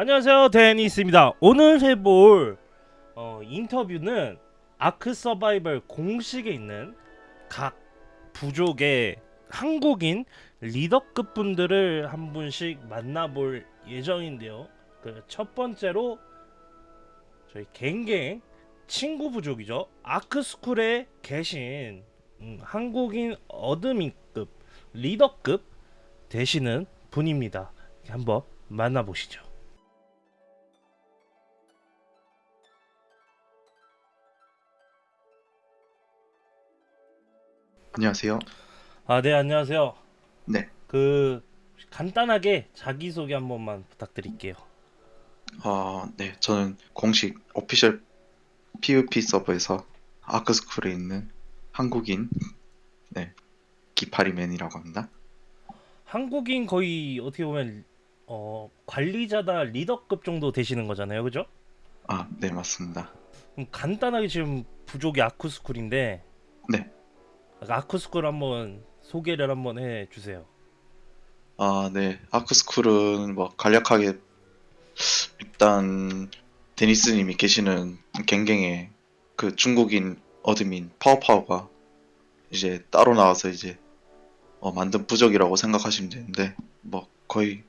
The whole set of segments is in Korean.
안녕하세요. 데니스입니다. 오늘 해볼 어, 인터뷰는 아크 서바이벌 공식에 있는 각 부족의 한국인 리더급 분들을 한 분씩 만나볼 예정인데요. 그 첫 번째로 저희 갱갱 친구 부족이죠. 아크스쿨에 계신 음, 한국인 admin급 리더급 되시는 분입니다. 한번 만나보시죠 안녕하세요. 아, 네, 안녕하세요. 네. 그 간단하게 자기소개 한 번만 부탁드릴게요. 아, 네. 저는 공식 오피셜 PVP 서버에서 아크스쿨에 있는 한국인 네. 기파리맨이라고 합니다. 한국인 거의 어떻게 보면 어, 관리자다 리더급 정도 되시는 거잖아요. 그죠? 아, 네, 맞습니다. 간단하게 지금 부족이 아쿠스쿨인데 네. 아쿠스쿨 한번 소개를 한번 해 주세요. 아, 네. 아크스쿨은 뭐 간략하게 일단 데니스님이 계시는 갱갱의 그 중국인 admin 파워파워가 이제 따로 나와서 이제 어, 만든 부족이라고 생각하시면 되는데 뭐 거의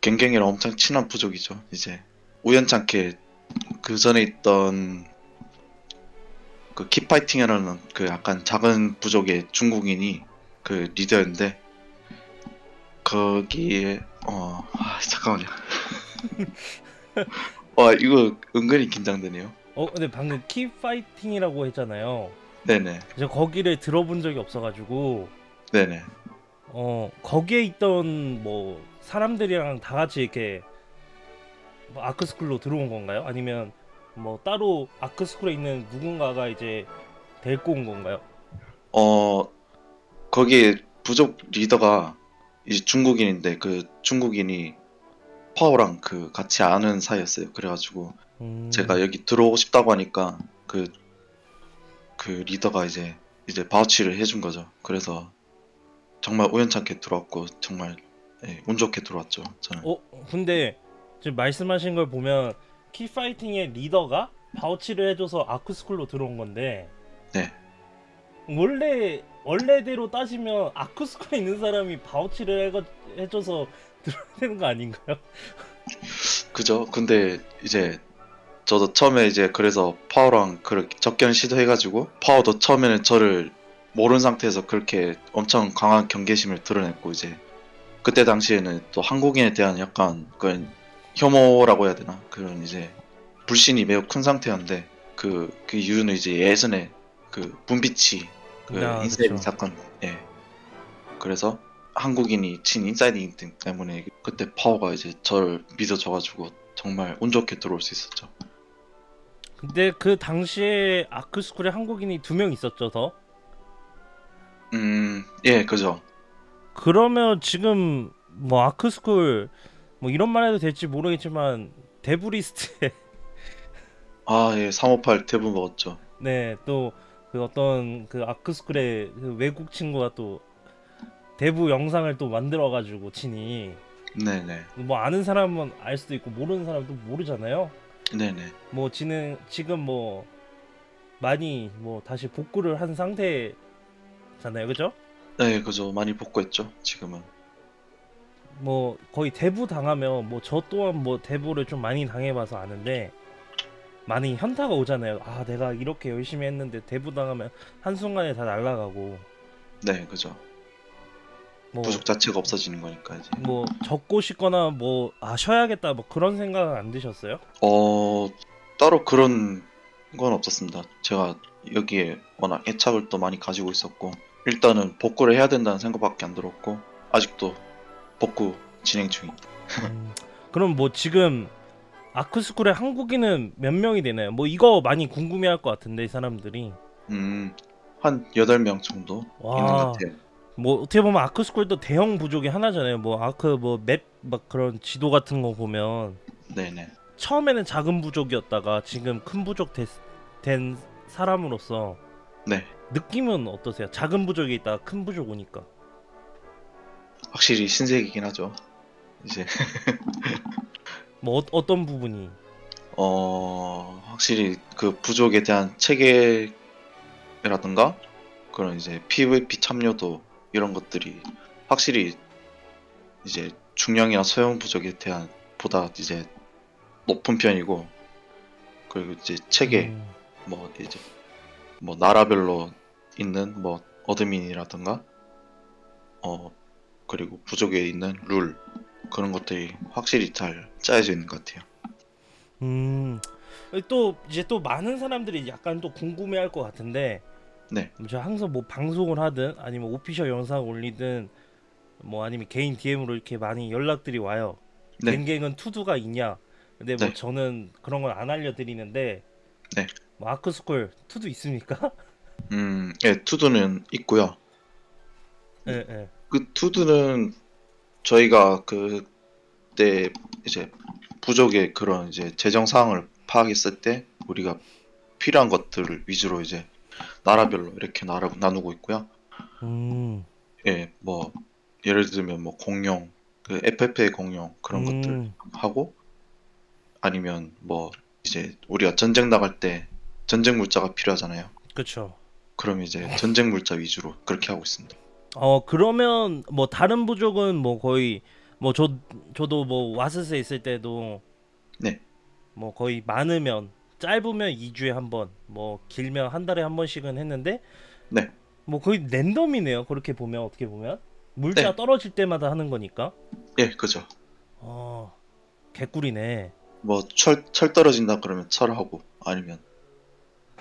갱갱이랑 엄청 친한 부족이죠. 이제 우연찮게 그 전에 있던 그 킵파이팅이라는 그 약간 작은 부족의 중국인이 그 리더였는데 거기에 어 아, 잠깐만요. 와 이거 은근히 긴장되네요. 어, 근데 방금 키 파이팅이라고 했잖아요. 네네 저 거기를 들어본 적이 없어가지고 네네 어 거기에 있던 뭐 사람들이랑 다 같이 이렇게 뭐 아크스쿨로 들어온 건가요? 아니면 뭐 따로 아크스쿨에 있는 누군가가 이제 데리고 온 건가요? 어 거기에 부족 리더가 이제 중국인인데 그 중국인이 파워랑 그 같이 아는 사이였어요. 그래가지고 음, 제가 여기 들어오고 싶다고 하니까 그, 그 리더가 이제, 이제 바우치를 해준 거죠. 그래서 정말 우연찮게 들어왔고, 정말, 예, 운 좋게 들어왔죠. 저는. 어 근데 지금 말씀하신 걸 보면 키 파이팅의 리더가 바우치를 해줘서 아크스쿨로 들어온 건데 네. 원래 원래대로 따지면 아크스쿨에 있는 사람이 바우치를 해가, 해줘서 들어야 되는 거 아닌가요? 그죠? 근데 이제, 저도 처음에 이제 그래서 파워랑 그렇게 접견 시도해가지고, 파워도 처음에는 저를 모르는 상태에서 그렇게 엄청 강한 경계심을 드러냈고, 이제, 그때 당시에는 또 한국인에 대한 약간 그런 혐오라고 해야 되나? 그런 이제 불신이 매우 큰 상태였는데 그, 그 이유는 이제 예전에 그 문비치 그 아, insiding 그쵸. 사건 예 그래서 한국인이 친 insiding 때문에 그때 파워가 이제 저를 믿어줘가지고 정말 운 좋게 들어올 수 있었죠 근데 그 당시에 아크스쿨에 한국인이 두 명 있었죠 더. 음예 그죠 그러면 지금 뭐 아크스쿨 뭐 이런 말 해도 될지 모르겠지만 데브리스트에 아 예 358 대부 먹었죠 네또 그 어떤 그 아크스쿨의 그 외국 친구가 또 대부 영상을 또 만들어 가지고 친히 네네 뭐 아는 사람은 알 수도 있고 모르는 사람도 모르잖아요. 네네 뭐 지는 지금 뭐 많이 뭐 다시 복구를 한 상태잖아요. 그죠? 네 그죠 많이 복구했죠 지금은 뭐 거의 대부 당하면 뭐 저 또한 뭐 대부를 좀 많이 당해봐서 아는데 많이 현타가 오잖아요. 아 내가 이렇게 열심히 했는데 대부 당하면 한 순간에 다 날아가고 네 그죠 뭐 부족 자체가 없어지는 거니까 이제 뭐 적고 싶거나 뭐 아 쉬어야겠다 뭐 그런 생각은 안 드셨어요? 어 따로 그런 건 없었습니다. 제가 여기에 워낙 애착을 또 많이 가지고 있었고 일단은 복구를 해야 된다는 생각밖에 안 들었고 아직도 복구 진행 중입니다. 음, 그럼 뭐 지금 아크스쿨에 한국인은 몇 명이 되나요? 뭐 이거 많이 궁금해할 것 같은데 이 사람들이 음, 한 8명 정도 와. 있는 것 같아요. 뭐 어떻게 보면 아크스쿨도 대형 부족의 하나잖아요. 뭐 아크 뭐 맵 막 그런 지도 같은 거 보면 네네. 처음에는 작은 부족이었다가 지금 큰 부족 됐, 된 사람으로서 네. 느낌은 어떠세요? 작은 부족에 있다가 큰 부족 오니까 확실히 신세계이긴 하죠. 이제 뭐 어, 어떤 부분이? 어, 확실히 그 부족에 대한 체계라든가 그런 이제 PVP 참여도 이런 것들이 확실히 이제 중량이나 소형 부족에 대한 보다 이제 높은 편이고 그리고 이제 체계 음, 뭐 이제 뭐 나라별로 있는 뭐 어드민이라든가 어 그리고 부족에 있는 룰 그런 것들이 확실히 잘 짜여져 있는 것 같아요. 음, 또 이제 또 많은 사람들이 약간 또 궁금해할 것 같은데, 네. 저 항상 뭐 방송을 하든 아니면 오피셜 영상 올리든 뭐 아니면 개인 DM으로 이렇게 많이 연락들이 와요. 네. 갱갱은 투두가 있냐? 근데 뭐 네. 저는 그런 걸 안 알려드리는데, 네. 뭐 아크스콜 투두 있습니까? 음, 예, 투두는 있고요. 예, 예. 그 투두는 저희가 그때 이제 부족의 그런 이제 재정 사항을 파악했을 때 우리가 필요한 것들을 위주로 이제 나라별로 이렇게 나라, 나누고 있고요. 음, 예, 뭐 예를 들면 뭐 공룡, 그 FF의 공룡 그런 것들 음, 하고 아니면 뭐 이제 우리가 전쟁 나갈 때 전쟁 물자가 필요하잖아요. 그쵸. 그럼 이제 전쟁 물자 위주로 그렇게 하고 있습니다. 어 그러면 뭐 다른 부족은 뭐 거의 뭐 저 저도 뭐 와스스에 있을 때도 네. 뭐 거의 많으면 짧으면 2주에 한 번, 뭐 길면 한 달에 한 번씩은 했는데 네. 뭐 거의 랜덤이네요. 그렇게 보면 어떻게 보면 물자 네. 떨어질 때마다 하는 거니까. 예, 그죠. 어 개꿀이네. 뭐 철 철 떨어진다 그러면 철하고 아니면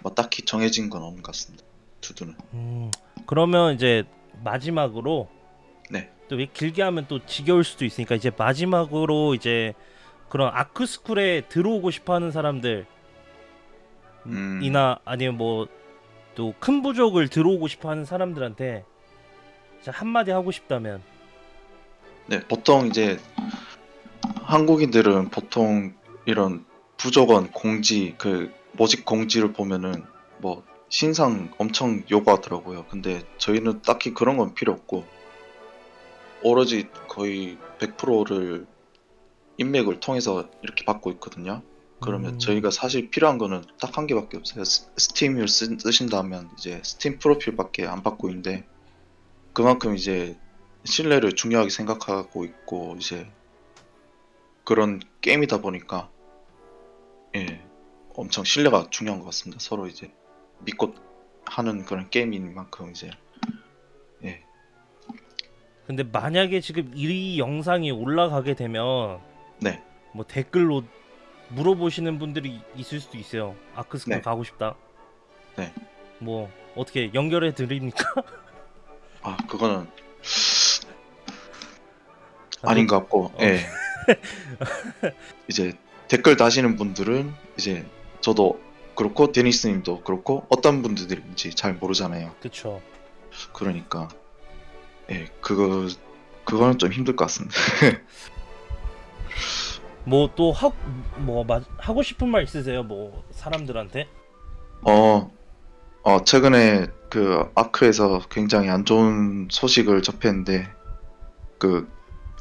뭐 딱히 정해진 건 없는 것 같습니다. 투두는. 음 그러면 이제 마지막으로 네. 또 왜 길게 하면 또 지겨울 수도 있으니까 이제 마지막으로 이제 그런 아크스쿨에 들어오고 싶어하는 사람들 음. 이나 아니면 뭐 또 큰 부족을 들어오고 싶어하는 사람들한테 한마디 하고 싶다면 네, 보통 이제 한국인들은 보통 이런 부족원 공지 그 모집 공지를 보면은 뭐 신상 엄청 요구하더라고요. 근데 저희는 딱히 그런 건 필요 없고 오로지 거의 100%를 인맥을 통해서 이렇게 받고 있거든요. 그러면 음. 저희가 사실 필요한 거는 딱 한 개밖에 없어요. 스- 스팀을 쓰, 쓰신다면 이제 스팀 프로필밖에 안 받고 있는데 그만큼 이제 신뢰를 중요하게 생각하고 있고 이제 그런 게임이다 보니까 예 엄청 신뢰가 중요한 것 같습니다. 서로 이제 믿고 하는 그런 게임인 만큼 이제 예 근데 만약에 지금 이 영상이 올라가게 되면 네. 뭐 댓글로 물어보시는 분들이 있을 수도 있어요. 아크스쿨 네. 가고 싶다. 네. 뭐 어떻게 연결해 드립니까? 아 그거는 아닌 것 같고 어. 예 이제 댓글 다시는 분들은 이제 저도 그렇고 데니스님도 그렇고 어떤 분들인지 잘 모르잖아요. 그쵸. 그러니까 예 그거 그거는 좀 힘들 것 같습니다. 뭐 또 하뭐 하고 싶은 말 있으세요? 뭐 사람들한테? 어, 어 최근에 그 아크에서 굉장히 안 좋은 소식을 접했는데 그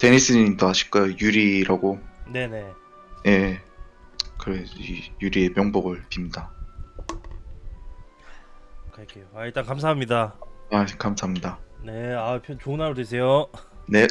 데니스님도 아실 거예요 유리라고 네네. 예 그래 이 유리의 명복을 빕니다. 갈게요. 아, 일단 감사합니다. 아 감사합니다. 네, 아, 편- 좋은 하루 되세요. 네.